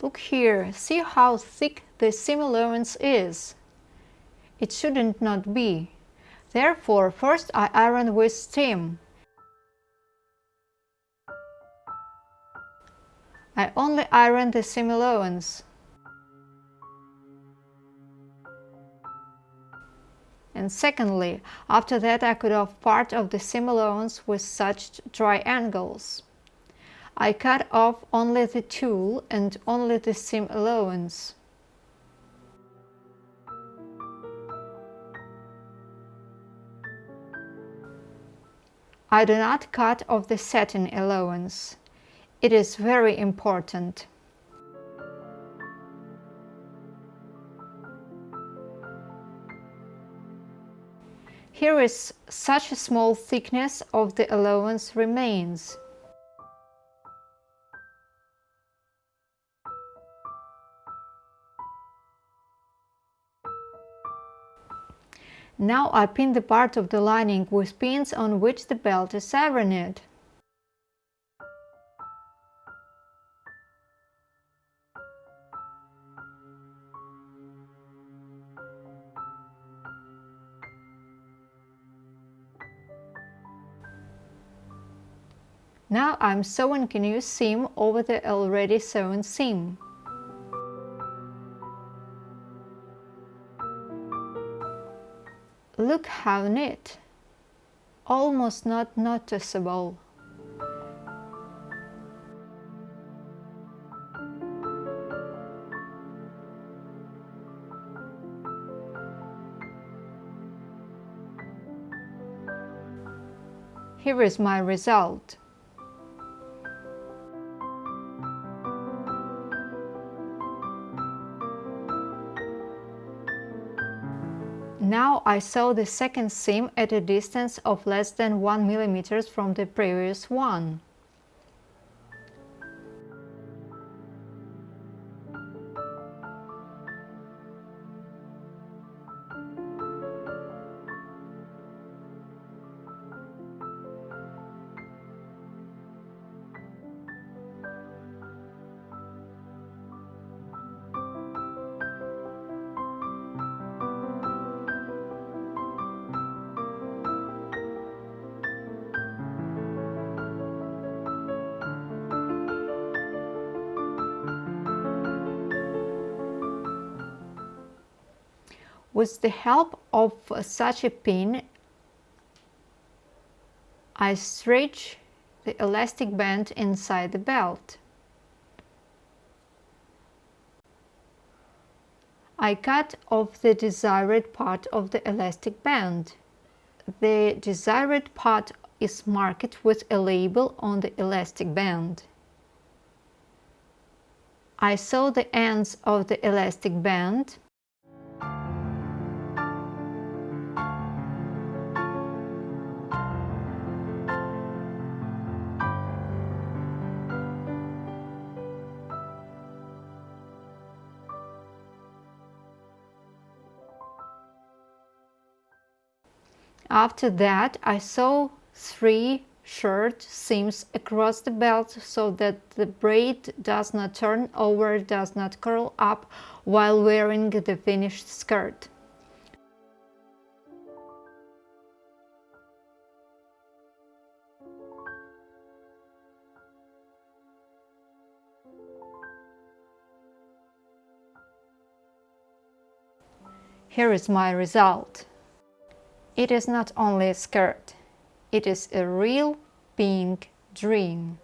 Look here, see how thick the seam allowance is. It shouldn't not be. Therefore, first I iron with steam. I only iron the seam allowance. And secondly, after that I cut off part of the seam allowance with such triangles. I cut off only the tulle and only the seam allowance. I do not cut off the satin allowance. It is very important. Here is such a small thickness of the allowance remains. Now I pin the part of the lining with pins on which the belt is ironed. Now I'm sewing a new seam over the already sewn seam. Look how neat! Almost not noticeable. Here is my result. Now I sew the second seam at a distance of less than 1 mm from the previous one. With the help of such a pin, I stretch the elastic band inside the belt. I cut off the desired part of the elastic band. The desired part is marked with a label on the elastic band. I sew the ends of the elastic band After that, I sew three short seams across the belt so that the braid does not turn over, does not curl up while wearing the finished skirt. Here is my result. It is not only a skirt, it is a real pink dream.